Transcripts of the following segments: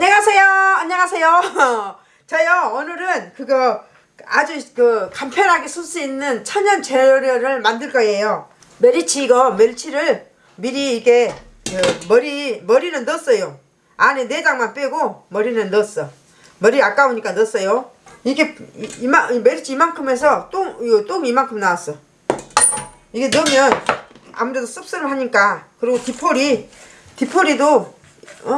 안녕하세요. 안녕하세요. 저요 오늘은 그거 아주 그 간편하게 쓸 수 있는 천연 조미료를 만들 거예요. 메리치 이거 멸치를 미리 이게 그 머리 머리는 넣었어요. 안에 내장만 빼고 머리는 넣었어. 머리 아까우니까 넣었어요. 이게 이- 이마 이 메리치 이만큼 해서 똥 이거 똥 이만큼 나왔어. 이게 넣으면 아무래도 씁쓸하니까 그리고 디포리 디포리도 어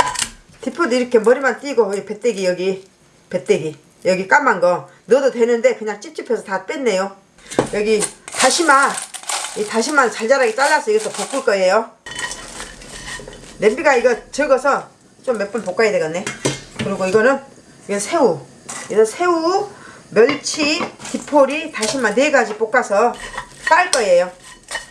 디포도 이렇게 머리만 띄고 여기 배때기 여기 배때기. 여기 까만 거. 넣어도 되는데 그냥 찝찝해서 다 뺐네요. 여기 다시마. 이 다시마 잘잘하게 잘라서 이것도 볶을 거예요. 냄비가 이거 적어서 좀몇번 볶아야 되겠네. 그리고 이거는 이건 새우. 이거 새우 멸치 디포리 다시마 네 가지 볶아서 깔 거예요.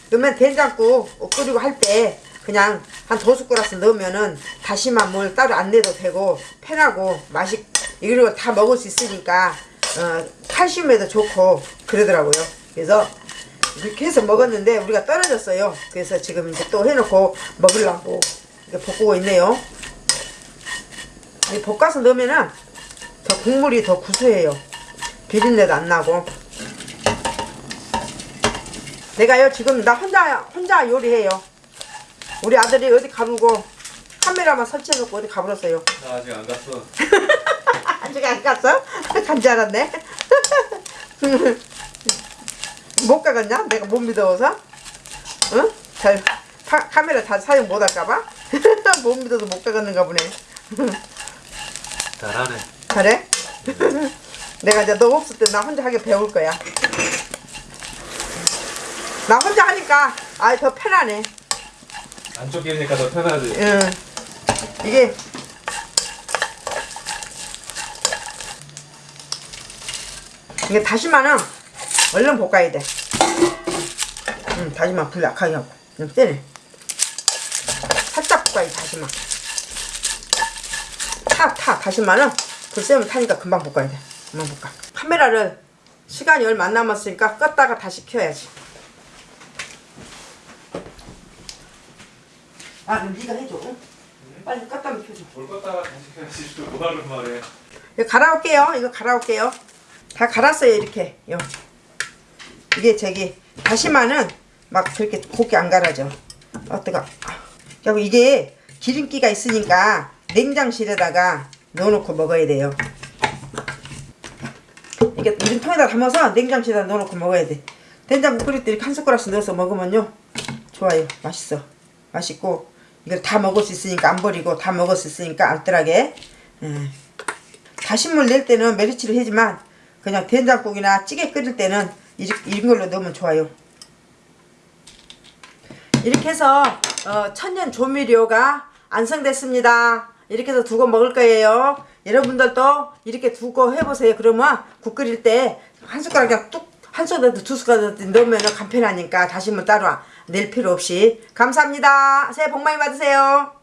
그러면 된장국 끓이고 할때 그냥 한 두 숟가락씩 넣으면은 다시마 물 따로 안 내도 되고 편하고 맛이 이거 다 먹을 수 있으니까 어, 칼슘에도 좋고 그러더라고요. 그래서 이렇게 해서 먹었는데 우리가 떨어졌어요. 그래서 지금 이제 또 해놓고 먹으려고 이렇게 볶고 있네요. 이 볶아서 넣으면은 더 국물이 더 구수해요. 비린내도 안 나고. 내가요 지금 나 혼자 혼자 요리해요. 우리 아들이 어디 가보고 카메라만 설치해놓고 어디 가버렸어요. 나 아직 안 갔어. 아직 안 갔어? 간지 않았네. 못 가겠냐? 내가 못 믿어서? 응? 잘 카, 카메라 다 사용 못 할까봐? 못 믿어서 못 가겠는가 보네. 잘하네. 잘해? 내가 이제 너 없을 때 나 혼자 하게 배울 거야. 나 혼자 하니까 아더 편하네. 안 쫓기니까 더 편하지. 응. 이게 이게 다시마는 얼른 볶아야 돼. 응, 다시마 불 약하게 하고 좀 세네. 살짝 볶아야 돼, 다시마. 타, 타. 다시마는 불 세면 타니까 금방 볶아야 돼. 금방 볶아. 카메라를 시간이 얼마 안 남았으니까 껐다가 다시 켜야지. 아, 그럼 네가 해줘. 응? 빨리 껐다면 켜줘. 뭘 껐다가 다시 해야지. 또 뭐하는 말이야. 이거 갈아올게요. 이거 갈아올게요. 다 갈았어요, 이렇게. 요. 이게 저기 다시마는 막 저렇게 곱게 안 갈아져. 어 뜨거. 그리고 이게 기름기가 있으니까 냉장실에다가 넣어놓고 먹어야 돼요. 이게 이런 통에다 담아서 냉장실에다 넣어놓고 먹어야 돼. 된장국 끓일 때 이렇게 한 숟가락씩 넣어서 먹으면요 좋아요. 맛있어. 맛있고 이걸 다 먹을 수 있으니까 안 버리고 다 먹을 수 있으니까 알뜰하게. 음. 다신물 낼 때는 메리치를 하지만 그냥 된장국이나 찌개 끓일 때는 이런 걸로 넣으면 좋아요. 이렇게 해서 어, 천연 조미료가 완성됐습니다. 이렇게 해서 두고 먹을 거예요. 여러분들도 이렇게 두고 해보세요. 그러면 국 끓일 때 한 숟가락 그냥 뚝 한 숟가락 두 숟가락 넣으면 간편하니까 다시물 따로 낼 필요 없이 감사합니다. 새해 복 많이 받으세요.